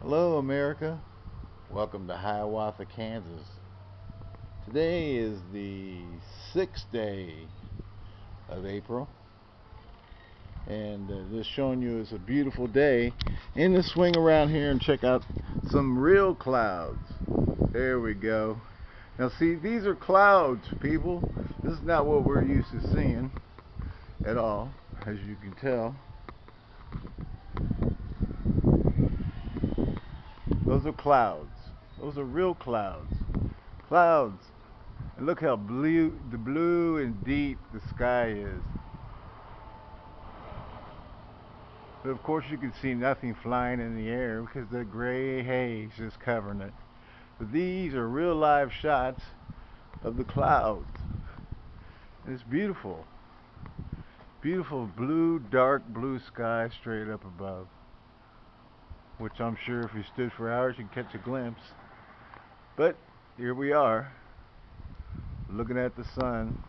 Hello America, welcome to Hiawatha, Kansas. Today is the sixth day of April and uh, just showing you it's a beautiful day in the swing around here and check out some real clouds. There we go. Now see, these are clouds, people. This is not what we're used to seeing at all, as you can tell. Those are clouds. Those are real clouds. Clouds. And look how blue, the blue and deep the sky is. But of course you can see nothing flying in the air because the gray haze is covering it. But these are real live shots of the clouds. And it's beautiful. Beautiful blue, dark blue sky straight up above. Which I'm sure if you stood for hours you'd catch a glimpse. But here we are, looking at the sun